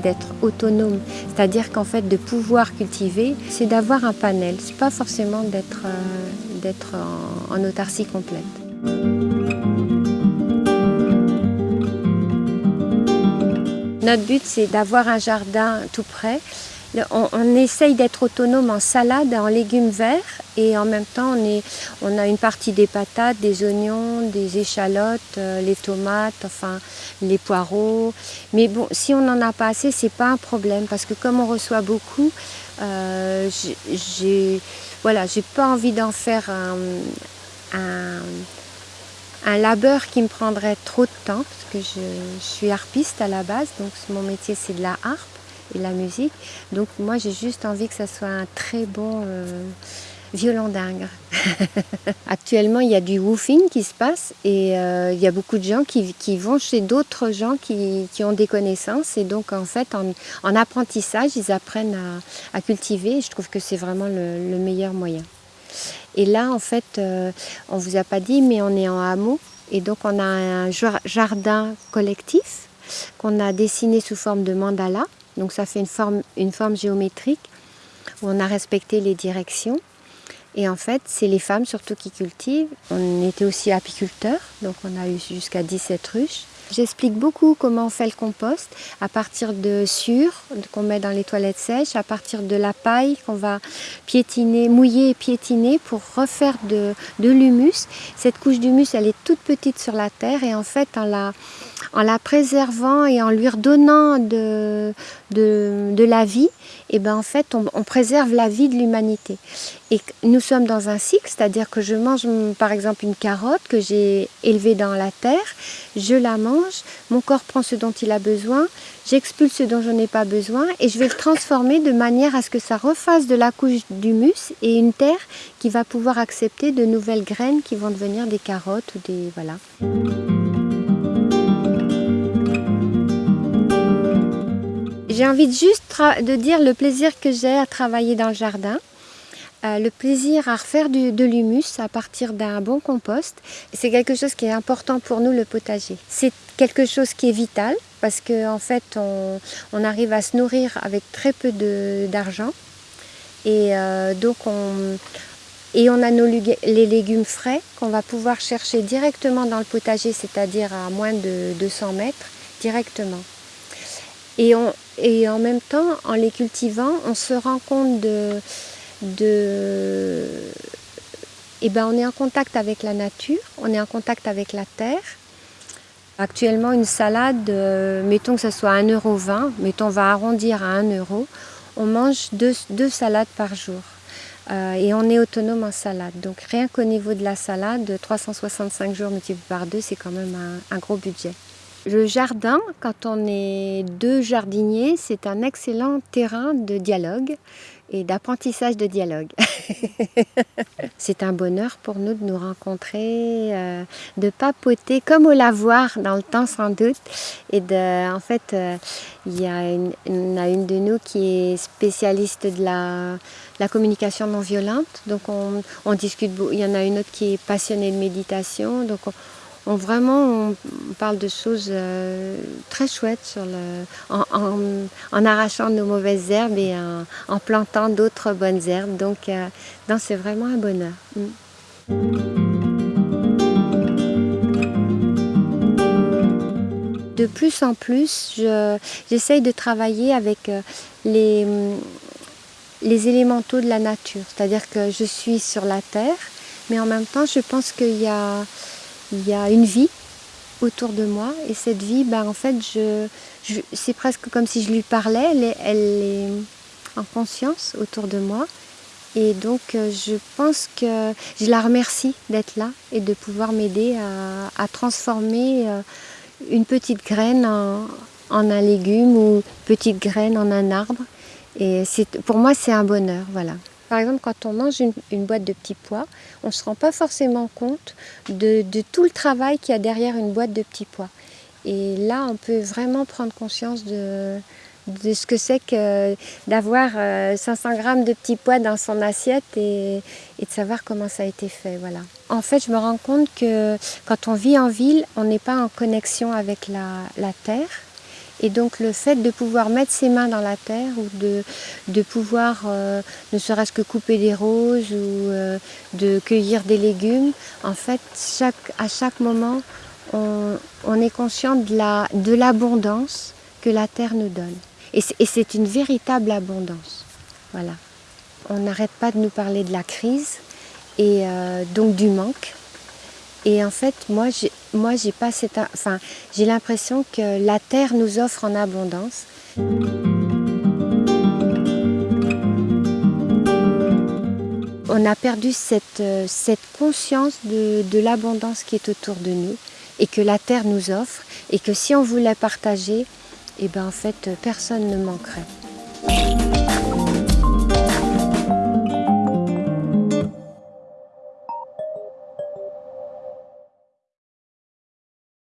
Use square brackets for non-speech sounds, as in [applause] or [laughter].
d'être autonome. C'est-à-dire qu'en fait, de pouvoir cultiver, c'est d'avoir un panel. C'est pas forcément d'être en, en autarcie complète. Notre but, c'est d'avoir un jardin tout près. On, essaye d'être autonome en salade, en légumes verts et en même temps on, a une partie des patates, des oignons, des échalotes, euh, les tomates, enfin les poireaux. Mais bon, si on n'en a pas assez, c'est pas un problème parce que comme on reçoit beaucoup, euh, j'ai voilà, pas envie d'en faire un labeur qui me prendrait trop de temps, parce que je, suis harpiste à la base, donc mon métier c'est de la harpe et la musique. Donc moi j'ai juste envie que ça soit un très bon euh, violon dingue. [laughs] Actuellement il y a du woofing qui se passe et euh, il y a beaucoup de gens qui, vont chez d'autres gens qui, ont des connaissances et donc en fait en, apprentissage ils apprennent à, cultiver et je trouve que c'est vraiment le meilleur moyen. Et là, en fait, euh, on vous a pas dit, mais on est en hameau. Et donc, on a un jardin collectif qu'on a dessiné sous forme de mandala. Donc, ça fait une forme, géométrique où on a respecté les directions. Et en fait, c'est les femmes surtout qui cultivent. On était aussi apiculteurs, donc on a eu jusqu'à 17 ruches. J'explique beaucoup comment on fait le compost à partir de sûre qu'on met dans les toilettes sèches, à partir de la paille qu'on va piétiner, mouiller et piétiner pour refaire de, l'humus. Cette couche d'humus, elle est toute petite sur la terre et en fait, en la, en la préservant et en lui redonnant de, la vie, et eh ben en fait, on, préserve la vie de l'humanité. Et nous sommes dans un cycle, c'est-à-dire que je mange par exemple une carotte que j'ai élevée dans la terre, je la mange, mon corps prend ce dont il a besoin, j'expulse ce dont je n'ai pas besoin et je vais le transformer de manière à ce que ça refasse de la couche d'humus et une terre qui va pouvoir accepter de nouvelles graines qui vont devenir des carottes ou des... voilà. J'ai envie juste de dire le plaisir que j'ai à travailler dans le jardin. Euh, le plaisir à refaire de l'humus à partir d'un bon compost. C'est quelque chose qui est important pour nous, le potager. C'est quelque chose qui est vital parce qu'en en fait, on, arrive à se nourrir avec très peu d'argent. Et euh, donc, on, et on a nos, les légumes frais qu'on va pouvoir chercher directement dans le potager, c'est-à-dire à moins de 200 mètres, directement. Et, en même temps, en les cultivant, on se rend compte de. Eh ben, on est en contact avec la nature, on est en contact avec la terre. Actuellement, une salade, euh, mettons que ce soit 1,20€, mettons on va arrondir à 1€, on mange deux, salades par jour. Euh, et on est autonome en salade. Donc rien qu'au niveau de la salade, 365 jours multiplié par deux, c'est quand même un gros budget. Le jardin, quand on est deux jardiniers, c'est un excellent terrain de dialogue et d'apprentissage de dialogue. [laughs] c'est un bonheur pour nous de nous rencontrer, euh, de papoter comme au lavoir dans le temps sans doute. Et en fait, euh, il y a une, a une de nous qui est spécialiste de la, la communication non violente. Donc on, on discute, il y en a une autre qui est passionnée de méditation. Donc on, on, parle de choses euh, très chouettes en, arrachant nos mauvaises herbes et en, plantant d'autres bonnes herbes. Donc, euh, c'est vraiment un bonheur. Mm. De plus en plus, j'essaye de travailler avec euh, les, les élémentaux de la nature. C'est-à-dire que je suis sur la terre, mais en même temps, je pense qu'il y a il y a une vie autour de moi et cette vie, ben, en fait, je, c'est presque comme si je lui parlais, elle est, elle est, en conscience autour de moi. Et donc, euh, je pense que je la remercie d'être là et de pouvoir m'aider à, transformer euh, une petite graine en, un légume ou petite graine en un arbre. Et pour moi, c'est un bonheur, voilà. Par exemple, quand on mange une, boîte de petits pois, on ne se rend pas forcément compte de, tout le travail qu'il y a derrière une boîte de petits pois. Et là, on peut vraiment prendre conscience de, ce que c'est que d'avoir 500 euh, grammes de petits pois dans son assiette et, de savoir comment ça a été fait. Voilà. En fait, je me rends compte que quand on vit en ville, on n'est pas en connexion avec la terre Et donc le fait de pouvoir mettre ses mains dans la terre ou de, de pouvoir euh, ne serait-ce que couper des roses ou euh, de cueillir des légumes, en fait à chaque moment on, on est conscient de l'abondance la, de que la terre nous donne. Et c'est une véritable abondance. Voilà. On n'arrête pas de nous parler de la crise et euh, donc du manque. Et en fait, moi, j'ai, moi, pas cette, enfin, j'ai l'impression que la terre nous offre en abondance. On a perdu cette, conscience de, de l'abondance qui est autour de nous et que la terre nous offre et que si on voulait partager, et eh ben en fait personne ne manquerait.